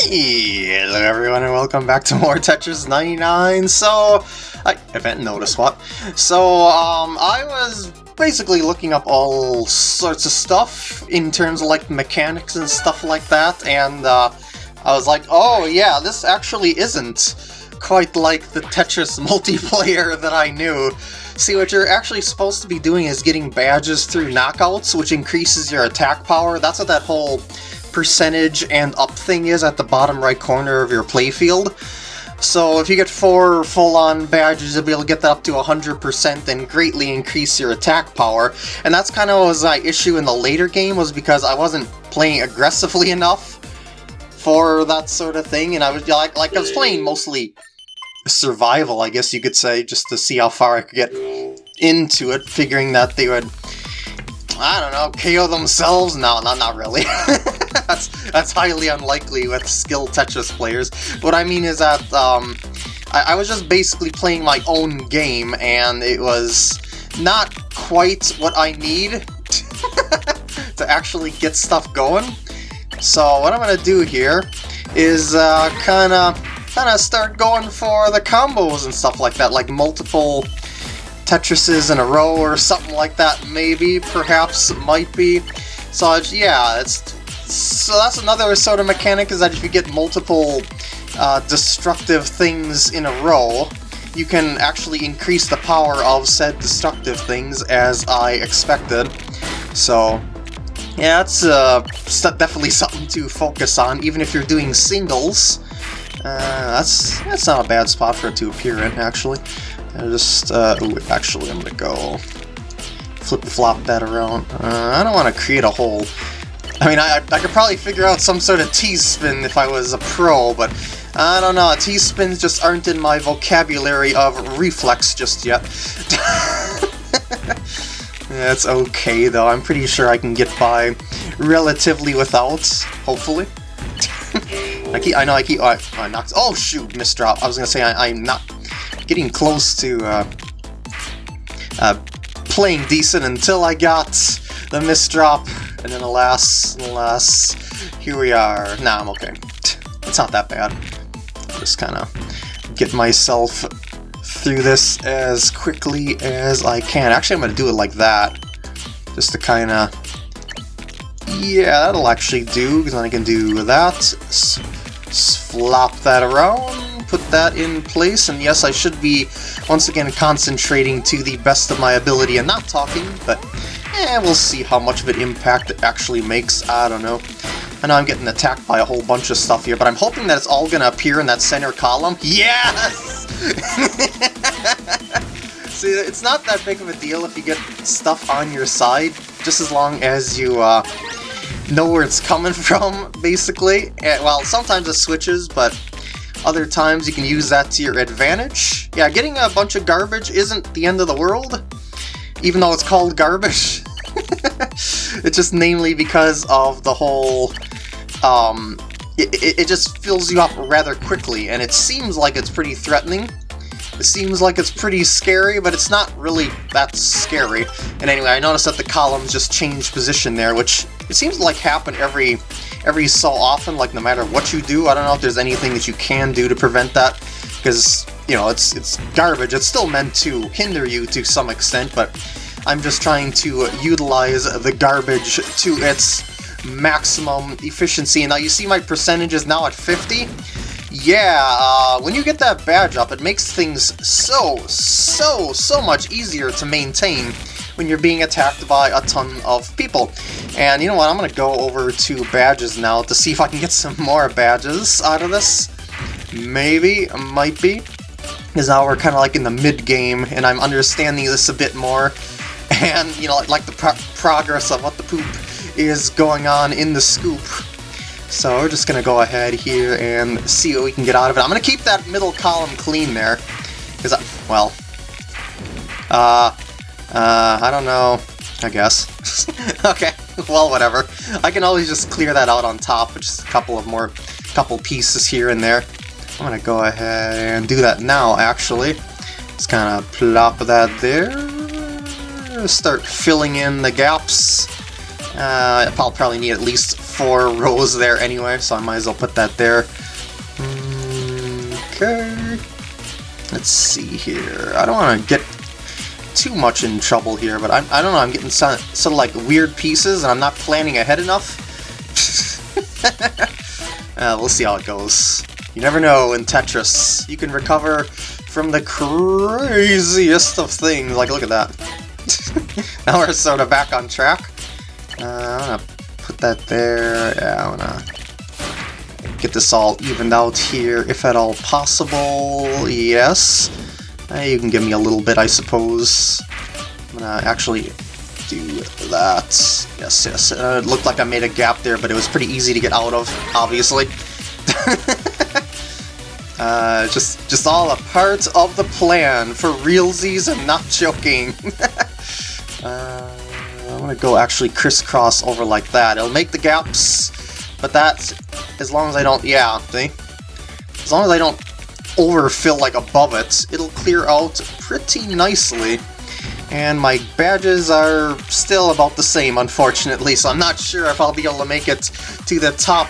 Hello everyone and welcome back to more Tetris 99. So, I haven't noticed what. So, um, I was basically looking up all sorts of stuff in terms of like mechanics and stuff like that, and uh, I was like, oh yeah, this actually isn't quite like the Tetris multiplayer that I knew. See, what you're actually supposed to be doing is getting badges through knockouts, which increases your attack power. That's what that whole percentage and up thing is at the bottom right corner of your playfield. So if you get four full-on badges, you'll be able to get that up to 100% and greatly increase your attack power. And that's kind of was my issue in the later game, was because I wasn't playing aggressively enough for that sort of thing, and I was like, like I was playing mostly survival, I guess you could say, just to see how far I could get into it, figuring that they would I don't know, KO themselves? No, not, not really. that's, that's highly unlikely with skilled Tetris players. What I mean is that um, I, I was just basically playing my own game, and it was not quite what I need to actually get stuff going. So what I'm going to do here is kind of kind of start going for the combos and stuff like that, like multiple Tetrises in a row or something like that, maybe, perhaps, might be. So, yeah, it's so that's another sort of mechanic, is that if you get multiple uh, destructive things in a row, you can actually increase the power of said destructive things, as I expected. So, yeah, that's uh, definitely something to focus on, even if you're doing singles. Uh, that's, that's not a bad spot for it to appear in, actually. I just, uh, ooh, actually I'm gonna go flip-flop that around. Uh, I don't want to create a hole. I mean, I, I could probably figure out some sort of T-spin if I was a pro, but I don't know, T-spins just aren't in my vocabulary of reflex just yet. That's okay, though. I'm pretty sure I can get by relatively without, hopefully. I keep, I know I keep, oh, I, I knocked, oh shoot. I was gonna say I, I'm not getting close to uh, uh, playing decent until I got the misdrop, and then alas, alas, here we are. Nah, I'm okay. It's not that bad. Just kind of get myself through this as quickly as I can. Actually, I'm going to do it like that, just to kind of... Yeah, that'll actually do, because then I can do that, S flop that around, put that in place, and yes, I should be, once again, concentrating to the best of my ability and not talking, but eh, we'll see how much of an impact it actually makes, I don't know. I know I'm getting attacked by a whole bunch of stuff here, but I'm hoping that it's all gonna appear in that center column. Yes! See, it's not that big of a deal if you get stuff on your side, just as long as you, uh, know where it's coming from, basically. And, well, sometimes it switches, but other times you can use that to your advantage. Yeah, getting a bunch of garbage isn't the end of the world, even though it's called garbage. it's just namely because of the whole, um, it, it just fills you up rather quickly, and it seems like it's pretty threatening. It seems like it's pretty scary, but it's not really that scary. And anyway, I noticed that the columns just change position there, which it seems like happen every every so often, like no matter what you do. I don't know if there's anything that you can do to prevent that, because, you know, it's, it's garbage. It's still meant to hinder you to some extent, but I'm just trying to utilize the garbage to its maximum efficiency. Now you see my percentage is now at 50? Yeah, uh, when you get that badge up, it makes things so, so, so much easier to maintain when you're being attacked by a ton of people. And you know what, I'm going to go over to badges now to see if I can get some more badges out of this. Maybe, might be. Because now we're kind of like in the mid-game, and I'm understanding this a bit more. And, you know, like the pro progress of what the poop is going on in the scoop. So we're just going to go ahead here and see what we can get out of it. I'm going to keep that middle column clean there. Because, well, uh, uh, I don't know, I guess. okay, well, whatever. I can always just clear that out on top with just a couple of more, couple pieces here and there. I'm gonna go ahead and do that now, actually. Just kind of plop that there. Start filling in the gaps Uh, I'll probably need at least four rows there anyway, so I might as well put that there. Okay. Let's see here. I don't want to get too much in trouble here, but I'm, I don't know, I'm getting some, some like weird pieces and I'm not planning ahead enough. uh, we'll see how it goes. You never know in Tetris. You can recover from the craziest of things. Like, look at that. now we're sort of back on track. Uh, I'm gonna put that there. Yeah, I'm gonna get this all evened out here, if at all possible. Yes. Uh, you can give me a little bit, I suppose. I'm gonna actually do that. Yes, yes. Uh, it looked like I made a gap there, but it was pretty easy to get out of, obviously. uh, just, just all a part of the plan, for realsies and not joking. uh, I'm gonna go actually crisscross over like that. It'll make the gaps, but that's as long as I don't, yeah, see? As long as I don't overfill like above it, it'll clear out pretty nicely. And my badges are still about the same, unfortunately, so I'm not sure if I'll be able to make it to the top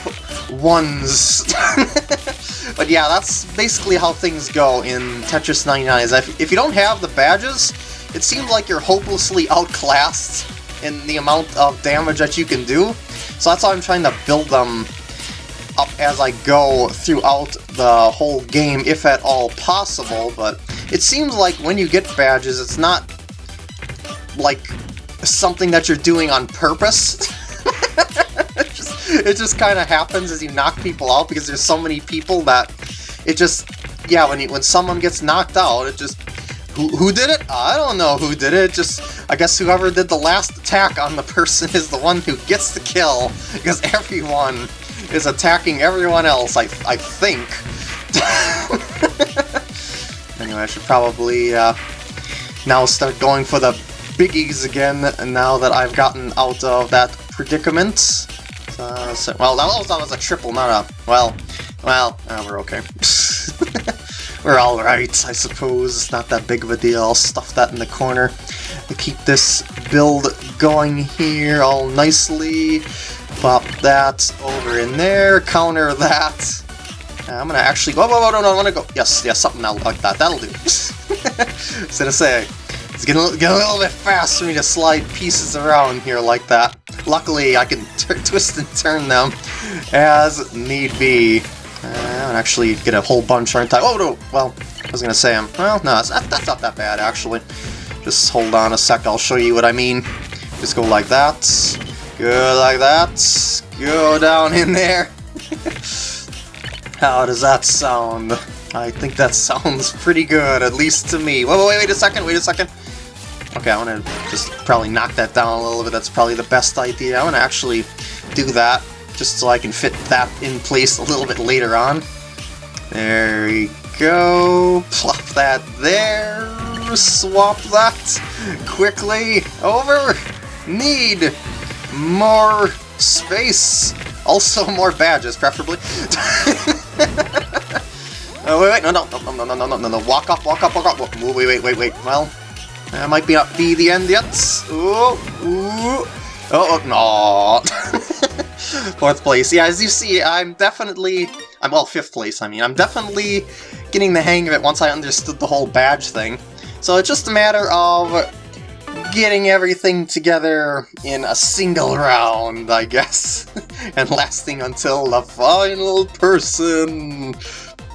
ones. but yeah, that's basically how things go in Tetris 99, is if, if you don't have the badges, it seems like you're hopelessly outclassed in the amount of damage that you can do. So that's why I'm trying to build them up as I go throughout the whole game, if at all possible, but it seems like when you get badges, it's not like something that you're doing on purpose. it just, just kind of happens as you knock people out because there's so many people that it just, yeah, when, you, when someone gets knocked out, it just who, did it? I don't know who did it, just, I guess whoever did the last attack on the person is the one who gets the kill, because everyone is attacking everyone else, I, I think. anyway, I should probably uh, now start going for the biggies again, now that I've gotten out of that predicament. Uh, so, well, that was, that was a triple, not a... Well, well, uh, we're okay. we're alright, I suppose. It's not that big of a deal. I'll stuff that in the corner to keep this build going here all nicely. Pop that over in there, counter that. I'm gonna actually go, whoa, whoa, no, no, I wanna go, yes, yes, something like that, that'll do. Instead of say, it's getting a, getting a little bit fast for me to slide pieces around here like that. Luckily, I can twist and turn them as need be. And actually get a whole bunch, aren't I? Oh, no, well, I was gonna say, um, well, no, that's, that's not that bad, actually. Just hold on a sec, I'll show you what I mean. Just go like that. Go like that. Go down in there. How does that sound? I think that sounds pretty good, at least to me. Wait, wait, wait a second, wait a second. Okay, I want to just probably knock that down a little bit. That's probably the best idea. I want to actually do that, just so I can fit that in place a little bit later on. There we go. Plop that there. Swap that quickly over. Need more space. Also more badges, preferably. oh, wait, wait, no, no, no, no, no, no, no, no, no, walk up, walk up, walk up. Wait, wait, wait, wait, well, that might be not be the end yet. Ooh, ooh. Oh, oh no. Fourth place. Yeah, as you see, I'm definitely... I'm, well, fifth place, I mean. I'm definitely getting the hang of it once I understood the whole badge thing. So it's just a matter of getting everything together in a single round, I guess. and lasting until the final person.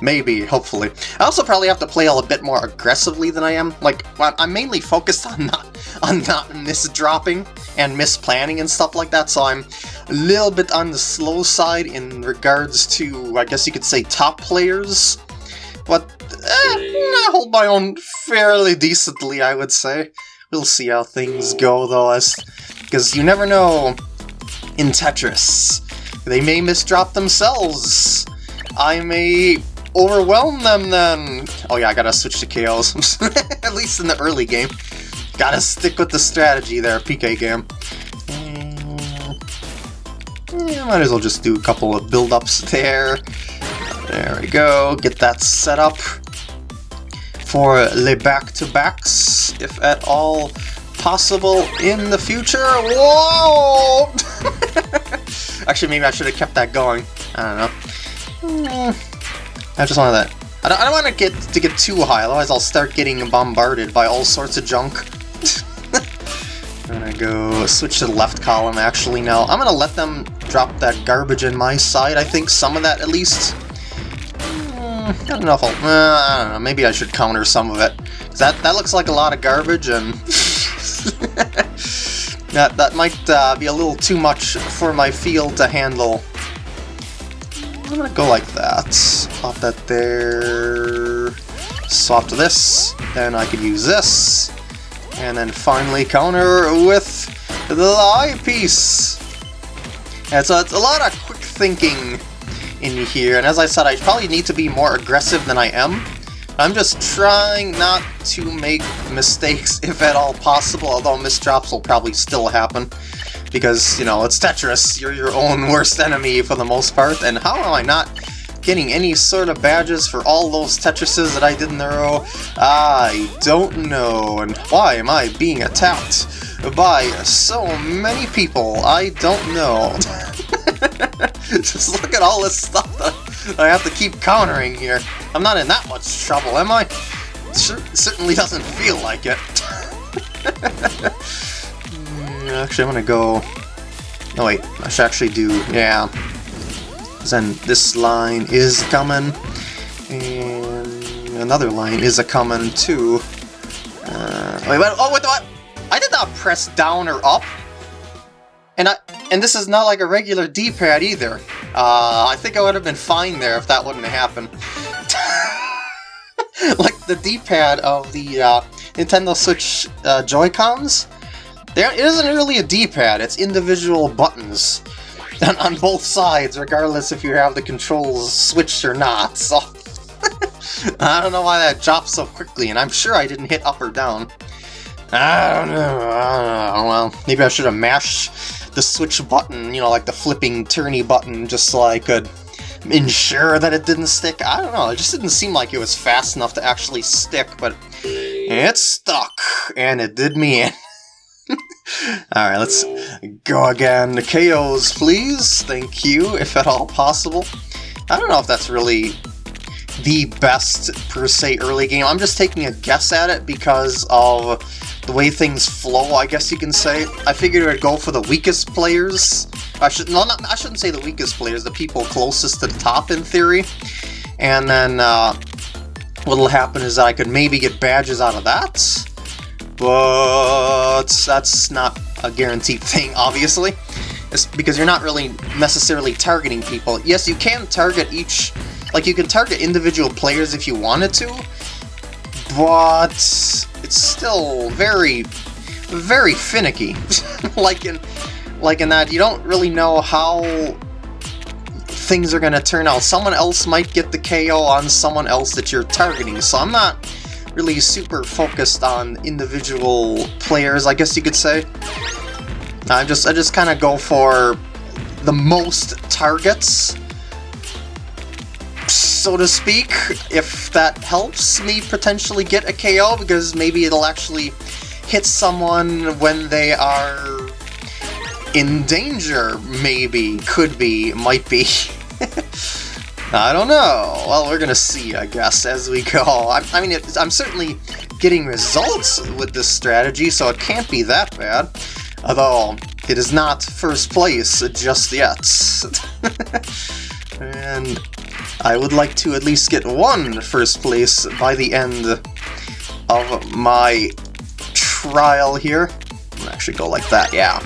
Maybe, hopefully. I also probably have to play a bit more aggressively than I am. Like, I'm mainly focused on not on not misdropping and misplanning and stuff like that, so I'm a little bit on the slow side in regards to, I guess you could say, top players. But eh, I hold my own fairly decently, I would say. We'll see how things go, though, as because you never know in Tetris. They may misdrop themselves. I may overwhelm them then. Oh yeah, I gotta switch to KOs. At least in the early game. Gotta stick with the strategy there, PK game. Yeah, might as well just do a couple of build-ups there. There we go, get that set up for the back-to-backs, if at all possible in the future. Whoa! Actually, maybe I should have kept that going. I don't know. Hmm. I just wanted that. I don't, I don't want to get to get too high, otherwise I'll start getting bombarded by all sorts of junk. Go switch to the left column actually now. I'm gonna let them drop that garbage in my side, I think some of that at least. Mm, I don't know. Uh, I don't know, maybe I should counter some of it. That, that looks like a lot of garbage and... that, that might uh, be a little too much for my field to handle. I'm gonna go like that. Pop that there. Swap to this. Then I could use this. And then finally counter with the eyepiece. And so it's a lot of quick thinking in here, and as I said, I probably need to be more aggressive than I am. I'm just trying not to make mistakes, if at all possible, although misdrops will probably still happen. Because, you know, it's Tetris, you're your own worst enemy for the most part, and how am I not getting any sort of badges for all those Tetrises that I did in a row? I don't know, and why am I being attacked by so many people? I don't know. Just look at all this stuff that I have to keep countering here. I'm not in that much trouble, am I? Sure, certainly doesn't feel like it. Hmm, actually, I'm gonna go... Oh wait, I should actually do... yeah. Then this line is coming, and another line is a coming too. Uh, wait, wait, oh, wait, what? I did not press down or up. And I and this is not like a regular D-pad either. Uh, I think I would have been fine there if that wouldn't have happened. like the D-pad of the uh, Nintendo Switch uh, Joy-Cons, there it isn't really a D-pad, it's individual buttons on, on both sides, regardless if you have the controls switched or not, so... I don't know why that dropped so quickly, and I'm sure I didn't hit up or down. I don't know, I don't know. well, maybe I should have mashed the switch button, you know, like the flipping turny button, just so I could ensure that it didn't stick. I don't know, it just didn't seem like it was fast enough to actually stick, but it stuck, and it did me in. Alright, let's go again. KOs, please. Thank you, if at all possible. I don't know if that's really the best, per se, early game. I'm just taking a guess at it because of the way things flow, I guess you can say. I figured would go for the weakest players. I should no, not, I shouldn't say the weakest players, the people closest to the top in theory. And then uh, what'll happen is I could maybe get badges out of that but that's not a guaranteed thing, obviously. It's because you're not really necessarily targeting people. Yes, you can target each... Like, you can target individual players if you wanted to, but it's still very, very finicky. like in, like in that, you don't really know how things are going to turn out. Someone else might get the KO on someone else that you're targeting, so I'm not really super focused on individual players, I guess you could say. I just I just kind of go for the most targets, so to speak, if that helps me potentially get a KO, because maybe it'll actually hit someone when they are in danger, maybe, could be, might be. I don't know. Well, we're gonna see, I guess, as we go. I, I mean, it, I'm certainly getting results with this strategy, so it can't be that bad. Although, it is not first place just yet. and I would like to at least get one first place by the end of my trial here. i actually go like that, yeah.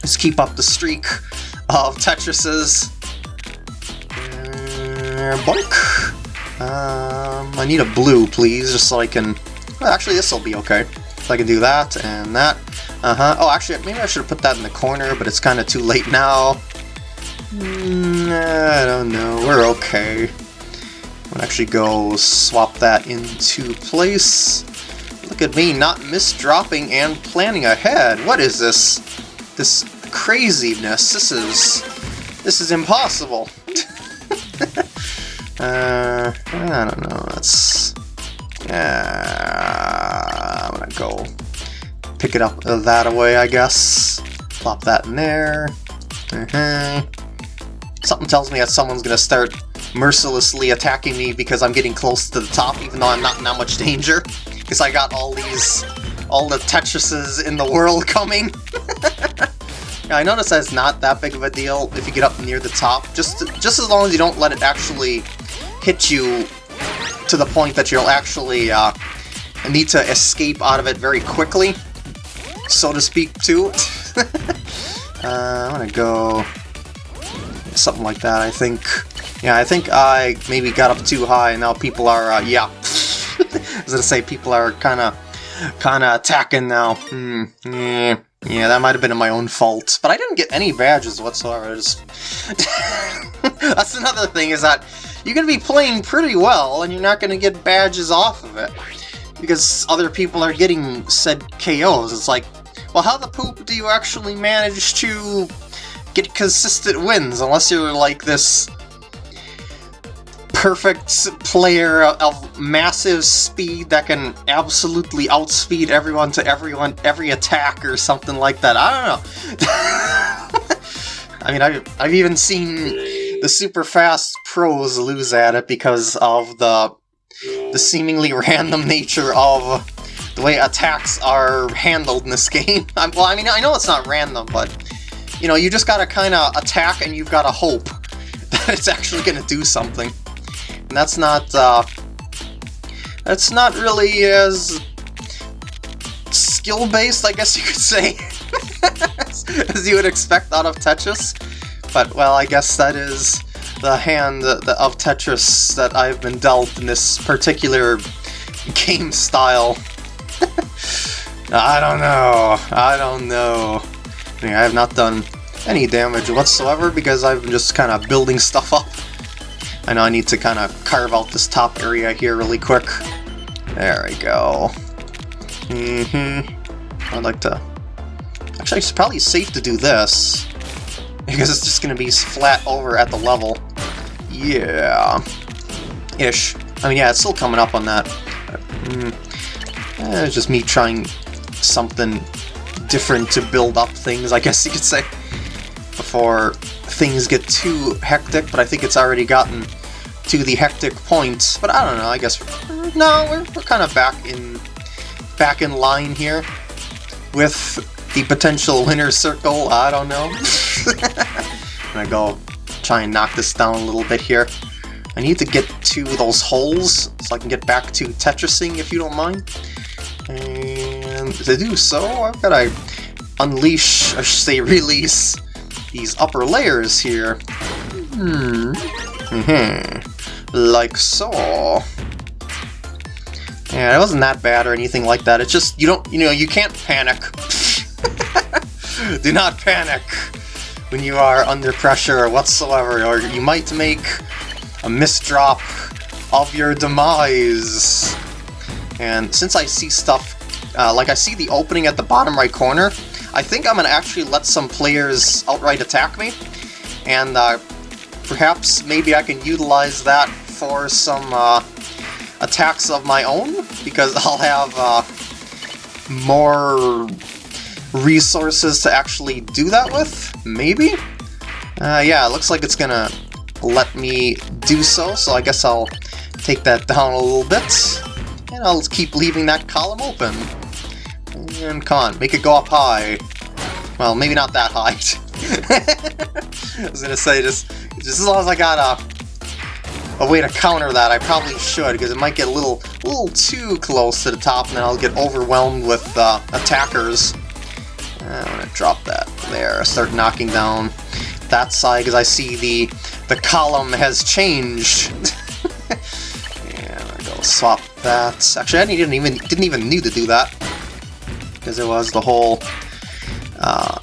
Just keep up the streak of Tetrises there! Um, I need a blue, please, just so I can... Well, actually, this will be okay. So I can do that and that. Uh-huh. Oh, actually, maybe I should have put that in the corner, but it's kind of too late now. Mm, I don't know. We're okay. I'll actually go swap that into place. Look at me not misdropping and planning ahead. What is this? This craziness. This is... This is impossible. Uh, I don't know, that's... Yeah, I'm gonna go pick it up that way, I guess. Plop that in there. Mm -hmm. Something tells me that someone's gonna start mercilessly attacking me because I'm getting close to the top, even though I'm not in that much danger. Because I got all these, all the Tetrises in the world coming. yeah, I notice that it's not that big of a deal if you get up near the top, just just as long as you don't let it actually hit you to the point that you'll actually uh, need to escape out of it very quickly, so to speak, too. uh, I'm gonna go something like that, I think. Yeah, I think I maybe got up too high, and now people are, uh, yeah. I was gonna say, people are kind of kind of attacking now. Hmm, yeah, yeah, that might have been my own fault. But I didn't get any badges whatsoever. That's another thing, is that you're going to be playing pretty well, and you're not going to get badges off of it. Because other people are getting said KOs. It's like, well, how the poop do you actually manage to get consistent wins, unless you're like this perfect player of massive speed that can absolutely outspeed everyone to everyone every attack or something like that. I don't know. I mean, I've, I've even seen the super fast pros lose at it because of the the seemingly random nature of the way attacks are handled in this game. well, I mean, I know it's not random, but you know, you just gotta kind of attack and you've gotta hope that it's actually gonna do something. And that's not, uh, that's not really as skill-based, I guess you could say, as you would expect out of Tetris. But, well, I guess that is the hand of Tetris that I've been dealt in this particular game style. I don't know. I don't know. I, have not done any damage whatsoever because I've been just kind of building stuff up. I know I need to kind of carve out this top area here really quick. There we go. Mm-hmm. I'd like to... Actually, it's probably safe to do this. Because it's just going to be flat over at the level. Yeah. Ish. I mean, yeah, it's still coming up on that. Mm. Eh, it's just me trying something different to build up things, I guess you could say before things get too hectic, but I think it's already gotten to the hectic point. But I don't know, I guess... No, we're, we're kind of back in back in line here with the potential winner's circle, I don't know. I'm gonna go try and knock this down a little bit here. I need to get to those holes so I can get back to Tetrising, if you don't mind. And to do so, I've got to unleash, I should say release, these upper layers here. Hmm. Mm hmm. Like so. Yeah, it wasn't that bad or anything like that. It's just, you don't, you know, you can't panic. Do not panic when you are under pressure whatsoever, or you might make a misdrop of your demise. And since I see stuff, uh, like I see the opening at the bottom right corner, I think I'm going to actually let some players outright attack me, and uh, perhaps maybe I can utilize that for some uh, attacks of my own, because I'll have uh, more resources to actually do that with, maybe? Uh, yeah, it looks like it's gonna let me do so, so I guess I'll take that down a little bit, and I'll keep leaving that column open. And come on, make it go up high. Well, maybe not that high. I was gonna say, just, just as long as I got a, a way to counter that, I probably should, because it might get a little, a little too close to the top, and then I'll get overwhelmed with uh, attackers. I'm gonna drop that there, start knocking down that side, because I see the, the column has changed. yeah, I'm gonna go swap that. Actually, I didn't even, didn't even need to do that because it was the whole... Uh,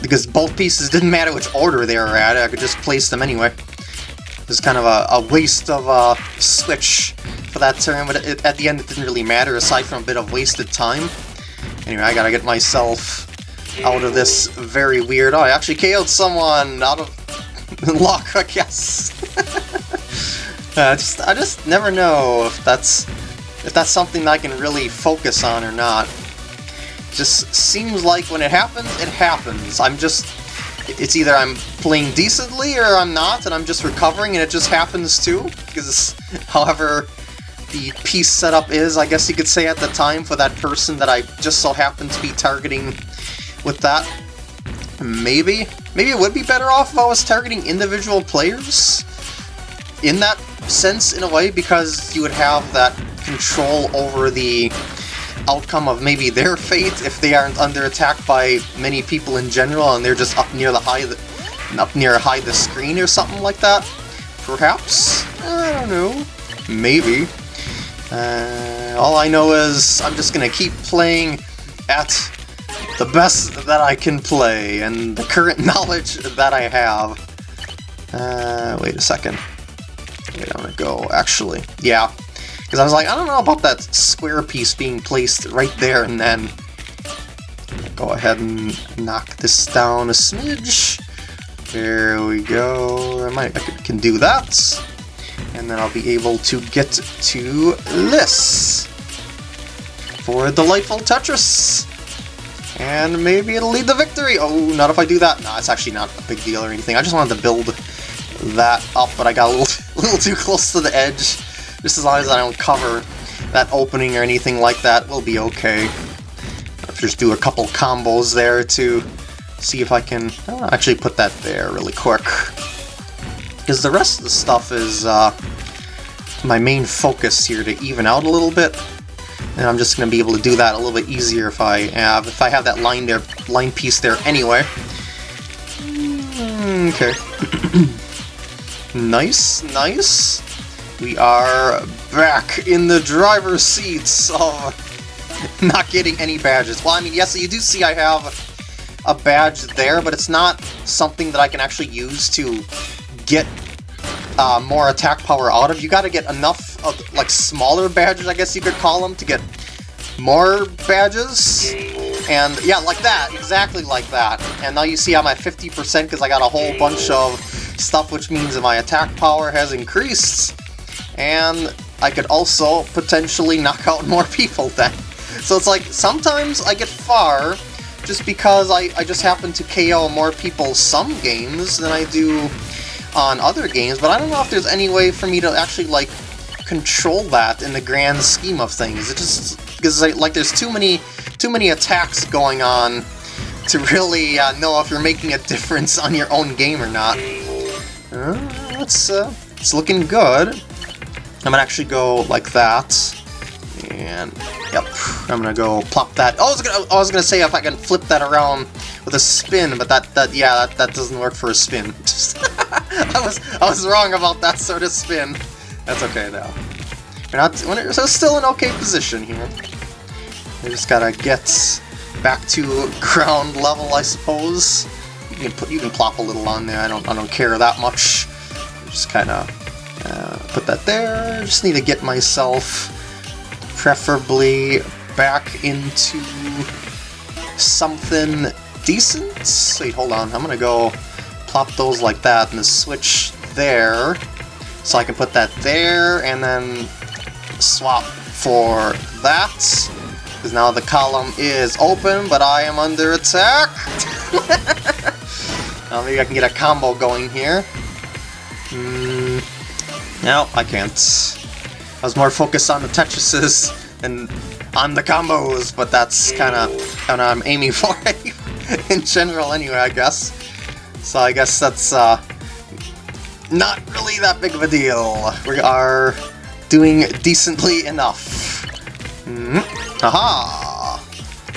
because both pieces didn't matter which order they were at, I could just place them anyway. It was kind of a, a waste of a switch for that turn, but it, at the end it didn't really matter, aside from a bit of wasted time. Anyway, I gotta get myself out of this very weird... Oh, I actually KO'd someone out of luck, I guess. uh, just, I just never know if that's if that's something I can really focus on or not. Just seems like when it happens, it happens. I'm just... It's either I'm playing decently or I'm not, and I'm just recovering and it just happens too. Because however the piece setup is, I guess you could say at the time, for that person that I just so happen to be targeting with that. Maybe. Maybe it would be better off if I was targeting individual players in that sense, in a way, because you would have that control over the outcome of maybe their fate if they aren't under attack by many people in general and they're just up near the high the, up near high the screen or something like that. Perhaps? I don't know. Maybe. Uh, all I know is I'm just gonna keep playing at the best that I can play and the current knowledge that I have. Uh, wait a second. Wait, I'm gonna go, actually. Yeah, because I was like, I don't know about that square piece being placed right there and then. Go ahead and knock this down a smidge. There we go. I might I can do that. And then I'll be able to get to this. For Delightful Tetris. And maybe it'll lead the victory. Oh, not if I do that. No, it's actually not a big deal or anything. I just wanted to build that up, but I got a little, a little too close to the edge. Just as long as I don't cover that opening or anything like that, we'll be okay. I'll just do a couple combos there to see if I can uh, actually put that there really quick. Because the rest of the stuff is uh, my main focus here to even out a little bit. And I'm just going to be able to do that a little bit easier if I have if I have that line there line piece there anyway. Mm, okay. nice, nice. We are back in the driver's seats of not getting any badges. Well, I mean, yes, you do see I have a badge there, but it's not something that I can actually use to get uh, more attack power out of. You gotta get enough of, like, smaller badges, I guess you could call them, to get more badges. And, yeah, like that, exactly like that. And now you see I'm at 50% because I got a whole bunch of stuff, which means my attack power has increased and I could also potentially knock out more people then. So it's like, sometimes I get far just because I, I just happen to KO more people some games than I do on other games, but I don't know if there's any way for me to actually, like, control that in the grand scheme of things. It just, because, like, there's too many, too many attacks going on to really uh, know if you're making a difference on your own game or not. Uh, it's, uh, it's looking good. I'm gonna actually go like that. And, yep, I'm gonna go plop that. Oh, I was gonna, I was gonna say if I can flip that around with a spin, but that, that yeah, that, that doesn't work for a spin. I was, I was wrong about that sort of spin. That's okay though. We're not, we're still in okay position here. We just gotta get back to ground level, I suppose. You can put, you can plop a little on there. I don't, I don't care that much. Just kind of uh, put that there. Just need to get myself preferably back into something decent. Wait, hold on. I'm gonna go plop those like that and the switch there. So I can put that there and then swap for that. Because now the column is open, but I am under attack. now maybe I can get a combo going here. Hmm. No, I can't. I was more focused on the Tetrises and on the combos, but that's kind of of I'm aiming for in general anyway, I guess. So I guess that's uh, not really that big of a deal. We are doing decently enough. Mm -hmm. Aha!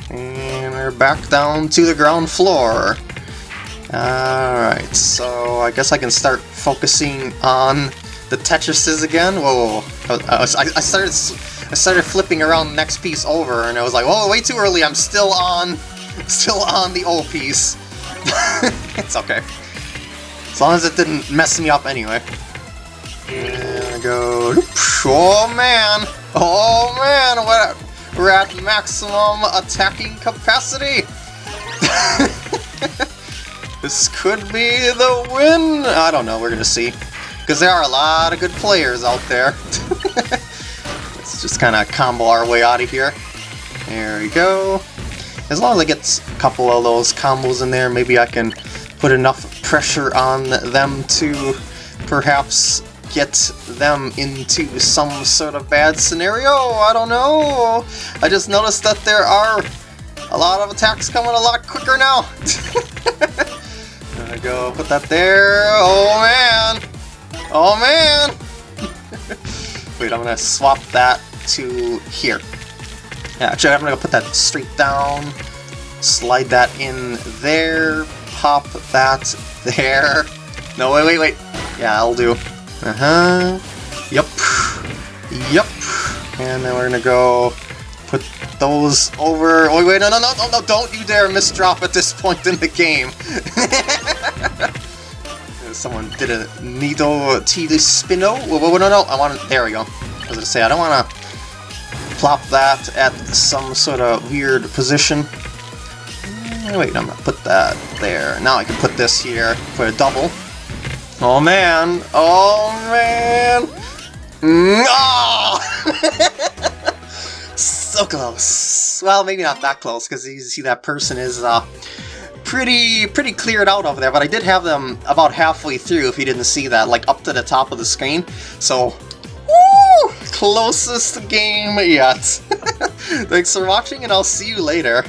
And we're back down to the ground floor. Alright, so I guess I can start focusing on the Tetrises again. Whoa. I, I, started I started flipping around the next piece over, and I was like, whoa, way too early. I'm still on, still on the old piece. it's okay. As long as it didn't mess me up anyway. And I go, oh man, oh man, what? We're at maximum attacking capacity. this could be the win. I don't know. We're gonna see. Because there are a lot of good players out there. Let's just kind of combo our way out of here. There we go. As long as I get a couple of those combos in there, maybe I can put enough pressure on them to perhaps get them into some sort of bad scenario. I don't know. I just noticed that there are a lot of attacks coming a lot quicker now. Gonna go put that there. Oh man. Oh man. Wait, I'm gonna swap that to here. Yeah, actually, I'm gonna put that straight down. Slide that in there. Pop that there. No, wait, wait, wait. Yeah, I'll do. Uh-huh. Yep. Yep. And then we're gonna go put those over... Oh, wait, no, no, no, no, no, don't you dare misdrop at this point in the game. Someone did a Nido T Spino. Whoa, whoa, no, no, I want to... There we go. I was gonna say, I don't want to plop that at some sort of weird position. Wait, I'm gonna put that there. Now I can put this here for a double. Oh man! Oh man! Oh! so close. Well, maybe not that close, because you see that person is uh, pretty pretty cleared out over there, but I did have them about halfway through, if you didn't see that, like up to the top of the screen. So, woo! Closest game yet. Thanks for watching, and I'll see you later.